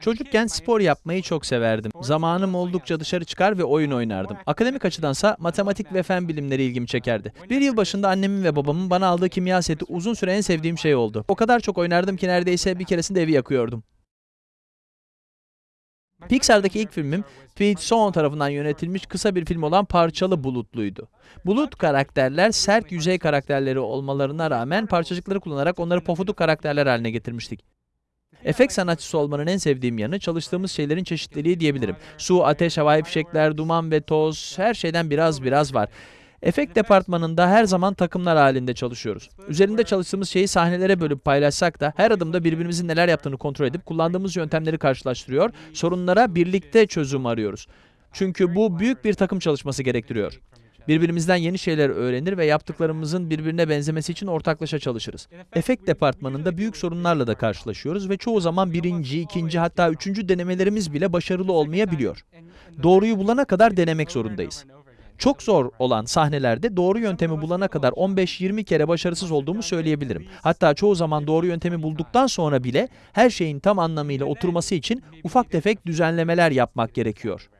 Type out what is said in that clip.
Çocukken spor yapmayı çok severdim. Zamanım oldukça dışarı çıkar ve oyun oynardım. Akademik açıdansa matematik ve fen bilimleri ilgimi çekerdi. Bir yıl başında annemin ve babamın bana aldığı kimya seti uzun süre en sevdiğim şey oldu. O kadar çok oynardım ki neredeyse bir keresinde evi yakıyordum. Pixar'daki ilk filmim Pete Sohn tarafından yönetilmiş kısa bir film olan Parçalı Bulutlu'ydu. Bulut karakterler sert yüzey karakterleri olmalarına rağmen parçacıkları kullanarak onları pofuduk karakterler haline getirmiştik. Efekt sanatçısı olmanın en sevdiğim yanı çalıştığımız şeylerin çeşitliliği diyebilirim. Su, ateş, havai fişekler, duman ve toz her şeyden biraz biraz var. Efekt departmanında her zaman takımlar halinde çalışıyoruz. Üzerinde çalıştığımız şeyi sahnelere bölüp paylaşsak da her adımda birbirimizin neler yaptığını kontrol edip kullandığımız yöntemleri karşılaştırıyor, sorunlara birlikte çözüm arıyoruz. Çünkü bu büyük bir takım çalışması gerektiriyor. Birbirimizden yeni şeyler öğrenir ve yaptıklarımızın birbirine benzemesi için ortaklaşa çalışırız. Efekt departmanında büyük sorunlarla da karşılaşıyoruz ve çoğu zaman birinci, ikinci hatta üçüncü denemelerimiz bile başarılı olmayabiliyor. Doğruyu bulana kadar denemek zorundayız. Çok zor olan sahnelerde doğru yöntemi bulana kadar 15-20 kere başarısız olduğumu söyleyebilirim. Hatta çoğu zaman doğru yöntemi bulduktan sonra bile her şeyin tam anlamıyla oturması için ufak tefek düzenlemeler yapmak gerekiyor.